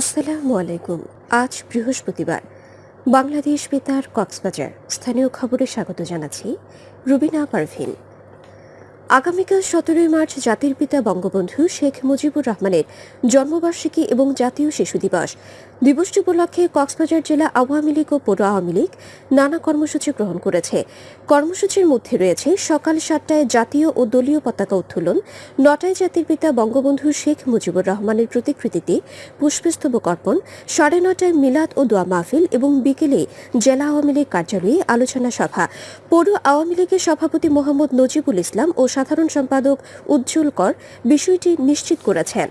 আসসালামু আলাইকুম। আজ বৃহস্পতিবার। বাংলাদেশ বেতার কক্সবাজার স্থানীয় খবরে স্বাগত জানাচ্ছি রুবিনা পারভিন। আগামীকাল সতেরোই মার্চ জাতির পিতা বঙ্গবন্ধু শেখ মুজিবুর রহমানের জন্মবার্ষিকী এবং জাতীয় শিশু দিবস। দিবসটি উপলক্ষে কক্সবাজার জেলা আওয়ামী লীগ ও পৌর আওয়ামী লীগ নানা কর্মসূচি গ্রহণ করেছে। কর্মসূচির মধ্যে রয়েছে সকাল সাতটায় জাতীয় ও দলীয় পতাকা উত্তোলন, নটায় জাতির পিতা বঙ্গবন্ধু শেখ মুজিবুর রহমানের প্রতিকৃতিতে পুষ্পস্তবক অর্পণ, সাড়ে নটায় মিলাদ ও দোয়া মাহফিল এবং বিকেলে জেলা আওয়ামী লীগ কার্যালয়ে আলোচনা সভা। পৌর আওয়ামী লীগের সভাপতি মোহাম্মদ নজিবুল ইসলাম ও সাধারণ সম্পাদক উজ্জ্বল কর বিষয়টি নিশ্চিত করেছেন।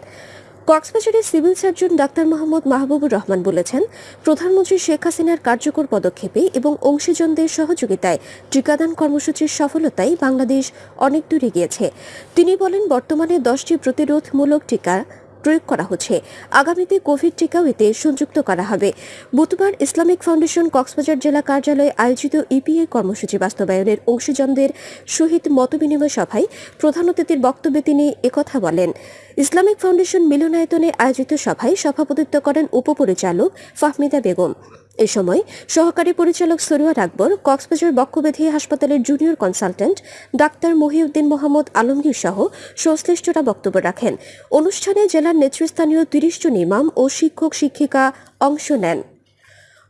কক্সবাজারের civil surgeon doctor Mohammad Mahbubur Rahman বলেছেন, প্রধানমন্ত্রী শেখ হাসিনার কার্যকর পদক্ষেপে এবং অংশীজনদের সহযোগিতায় টিকাদান কর্মসূচির সফলতায় বাংলাদেশ অনেক দূরে গিয়েছে। তিনি বলেন, বর্তমানে দশটি প্রতিরোধমূলক টিকা প্রয়োগ করা হচ্ছে। আগামীতে কোভিড টিকাও এতে সংযুক্ত করা হবে। বুধবার ইসলামিক ফাউন্ডেশন কক্সবাজার জেলা কার্যালয়ে আয়োজিত ইপিএ কর্মসূচি বাস্তবায়নের অংশীজনদের সহিত মতবিনিময় সভায় প্রধান অতিথির বক্তব্যে তিনি একথা বলেন, ইসলামিক ফাউন্ডেশন মিলনায়তনে আয়োজিত সভায় সভাপতিত্ব করেন উপপরিচালক ফাহমিদা বেগম। এ সময় সহকারী পরিচালক সরুয়া আকবর, কক্সবাজার বক্ষব্যাধি হাসপাতালের junior consultant doctor Mohiuddin Mohammad Alamgir সহ সংশ্লিষ্টরা বক্তব্য রাখেন। অনুষ্ঠানে জেলার নেতৃস্থানীয় তিরিশ জন ইমাম ও শিক্ষক শিক্ষিকা অংশ নেন।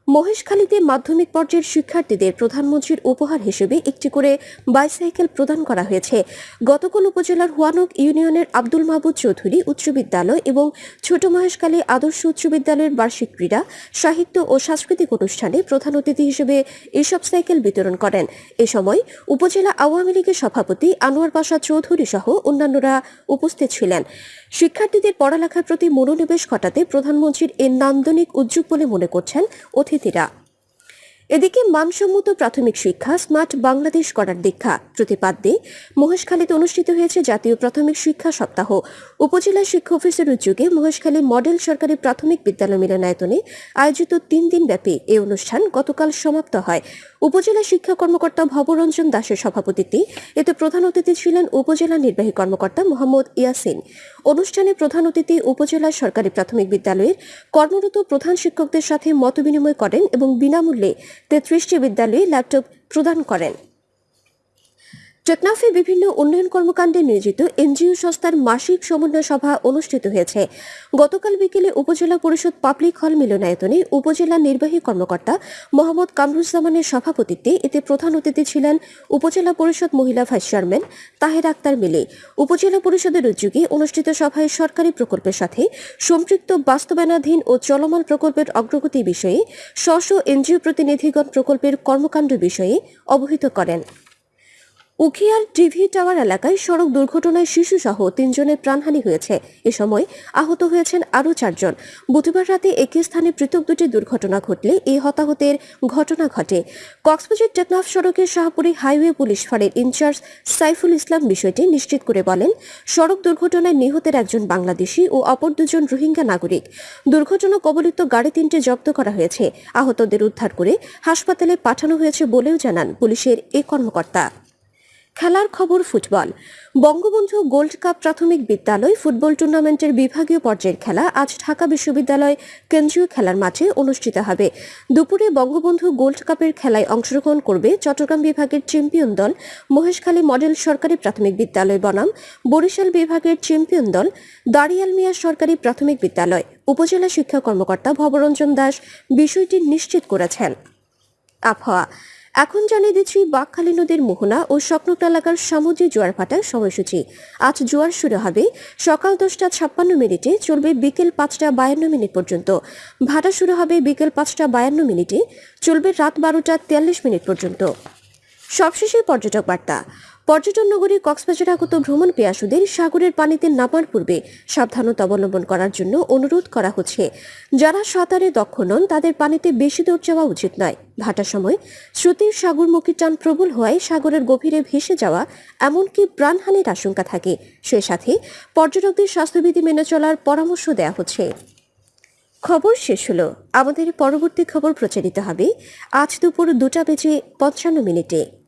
মহেশখালীতে মাধ্যমিক পর্যায়ের শিক্ষার্থীদের প্রধানমন্ত্রীর উপহার হিসেবে একটি করে বাইসাইকেল প্রদান করা হয়েছে। গতকাল উপজেলার হুয়ানক ইউনিয়নের আব্দুল মাহবুদ চৌধুরী উচ্চ বিদ্যালয় এবং ছোট মহেশখালী আদর্শ উচ্চ বিদ্যালয়ের বার্ষিক ক্রীড়া, সাহিত্য ও সাংস্কৃতিক অনুষ্ঠানে প্রধান অতিথি হিসেবে এসব সাইকেল বিতরণ করেন। এ সময় উপজেলা আওয়ামী লীগের সভাপতি আনোয়ার পাশা চৌধুরী সহ অন্যান্যরা উপস্থিত ছিলেন। শিক্ষার্থীদের পড়ালেখার প্রতি মনোনিবেশ ঘটাতে প্রধানমন্ত্রীর এ নান্দনিক উদ্যোগ বলে মনে করছেন অতিথিরা এদিকে মানসম্মত প্রাথমিক শিক্ষা, স্মার্ট বাংলাদেশ করার দীক্ষা প্রতিপাদ্যে মহেশখালীতে অনুষ্ঠিত হয়েছে জাতীয় প্রাথমিক শিক্ষা সপ্তাহ। উপজেলা শিক্ষা অফিসের উদ্যোগে মহেশখালী মডেল সরকারি প্রাথমিক বিদ্যালয় মিলনায়তনে আয়োজিত তিন দিন ব্যাপী এই অনুষ্ঠান গতকাল সমাপ্ত হয়। উপজেলা শিক্ষা কর্মকর্তা ভবরঞ্জন দাসের সভাপতিত্বে এতে প্রধান অতিথি ছিলেন উপজেলা নির্বাহী কর্মকর্তা মোহাম্মদ ইয়াসিন। অনুষ্ঠানে প্রধান অতিথি উপজেলা সরকারি প্রাথমিক বিদ্যালয়ের কর্মরত প্রধান শিক্ষকদের সাথে মতবিনিময় করেন এবং বিনামূল্যে তেত্রিশটি বিদ্যালয়ে ল্যাপটপ প্রদান করেন। টেকনাফে বিভিন্ন উন্নয়ন কর্মকাণ্ডে নিয়োজিত এনজিও সংস্থার মাসিক সমন্বয় সভা অনুষ্ঠিত হয়েছে। গতকাল বিকেলে উপজেলা পরিষদ পাবলিক হল মিলনায়তনে উপজেলা নির্বাহী কর্মকর্তা মোহাম্মদ কামরুজ্জামানের সভাপতিত্বে এতে প্রধান অতিথি ছিলেন উপজেলা পরিষদ মহিলা ভাইস চেয়ারম্যান তাহের আক্তার মিলে। উপজেলা পরিষদের উদ্যোগে অনুষ্ঠিত সভায় সরকারি প্রকল্পের সাথে সম্পৃক্ত বাস্তবায়নাধীন ও চলমান প্রকল্পের অগ্রগতি বিষয়ে স্ব এনজিও প্রতিনিধিগণ প্রকল্পের কর্মকাণ্ড বিষয়ে অবহিত করেন। উখিয়ার টিভি টাওয়ার এলাকায় সড়ক দুর্ঘটনায় শিশুসহ তিনজনের প্রাণহানি হয়েছে। এ সময় আহত হয়েছেন আরও চারজন। বুধবার রাতে একই স্থানে পৃথক দুটি দুর্ঘটনা ঘটলে এই হতাহতের ঘটনা ঘটে। কক্সবাজার টেকনাফ সড়কের শাহপুরি হাইওয়ে পুলিশ ফাঁড়ের ইনচার্জ সাইফুল ইসলাম বিষয়টি নিশ্চিত করে বলেন, সড়ক দুর্ঘটনায় নিহতের একজন বাংলাদেশি ও অপর দুজন রোহিঙ্গা নাগরিক। দুর্ঘটনা কবলিত গাড়ি তিনটে জব্দ করা হয়েছে। আহতদের উদ্ধার করে হাসপাতালে পাঠানো হয়েছে বলেও জানান পুলিশের এ কর্মকর্তা। খেলার খবর ফুটবল। বঙ্গবন্ধু গোল্ড কাপ প্রাথমিক বিদ্যালয় ফুটবল টুর্নামেন্টের বিভাগীয় পর্যায়ের খেলা আজ ঢাকা বিশ্ববিদ্যালয় কেন্দ্রীয় খেলার মাঠে অনুষ্ঠিত হবে। দুপুরে বঙ্গবন্ধু গোল্ড কাপের খেলায় অংশগ্রহণ করবে চট্টগ্রাম বিভাগের চ্যাম্পিয়ন দল, মহেশখালী মডেল সরকারি প্রাথমিক বিদ্যালয় বনাম, বরিশাল বিভাগের চ্যাম্পিয়ন দল, দাড়িয়াল মিয়া সরকারি প্রাথমিক বিদ্যালয়। উপজেলা শিক্ষা কর্মকর্তা ভবরঞ্জন দাস বিষয়টি নিশ্চিত করেছেন। আবহাওয়া এখন জানিয়ে দিচ্ছি বাঘখালী নদীর মোহনা ও সকনক এলাকার সামুদ্রিক জোয়ার ভাটার সময়সূচি। আজ জোয়ার শুরু হবে। সকাল দশটা ছাপ্পান্ন মিনিটে চলবে বিকেল পাঁচটা বায়ান্ন মিনিট পর্যন্ত। ভাটা শুরু হবে বিকেল পাঁচটা বায়ান্ন মিনিটে। চলবে রাত বারোটা তেয়াল্লিশ মিনিট পর্যন্ত। সবশেষে পর্যটক বার্তা। পর্যটন নগরী কক্সবাজার আগত ভ্রমণ পেয়াসুদের সাগরের পানিতে নামার পূর্বে সাবধানতা অবলম্বন করার জন্য অনুরোধ করা হচ্ছে। যারা সাঁতারে দক্ষ নন, তাদের পানিতে বেশি দূর যাওয়া উচিত নয়। ভাটার সময় স্রোতের সাগরমুখী টান প্রবল হওয়ায় সাগরের গভীরে ভেসে যাওয়া এমনকি প্রাণহানির আশঙ্কা থাকে। সে সাথে পর্যটকদের স্বাস্থ্যবিধি মেনে চলার পরামর্শ দেওয়া হচ্ছে। খবর শেষ হলো। আমাদের পরবর্তী খবর প্রচারিত হবে আজ দুপুর দুটা বেজে পঞ্চান্ন মিনিটে।